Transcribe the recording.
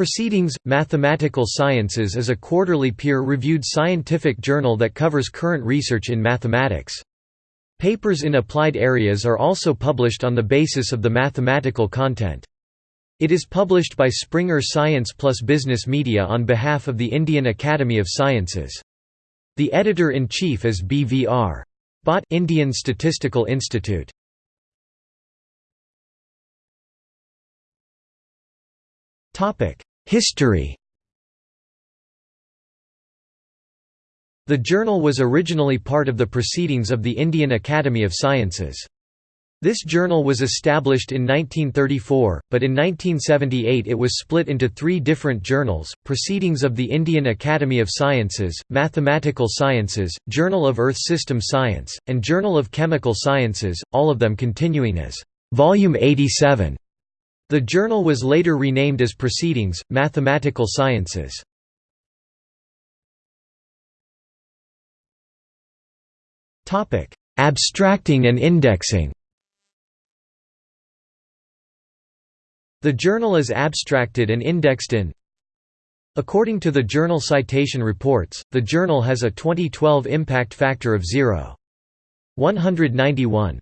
Proceedings, Mathematical Sciences is a quarterly peer-reviewed scientific journal that covers current research in mathematics. Papers in applied areas are also published on the basis of the mathematical content. It is published by Springer Science Plus Business Media on behalf of the Indian Academy of Sciences. The editor-in-chief is B.V.R. Bhat Indian Statistical Institute. History The journal was originally part of the Proceedings of the Indian Academy of Sciences. This journal was established in 1934, but in 1978 it was split into three different journals, Proceedings of the Indian Academy of Sciences, Mathematical Sciences, Journal of Earth System Science, and Journal of Chemical Sciences, all of them continuing as Volume 87. The journal was later renamed as Proceedings, Mathematical Sciences. Abstracting and indexing The journal is abstracted and indexed in According to the Journal Citation Reports, the journal has a 2012 impact factor of 0.191.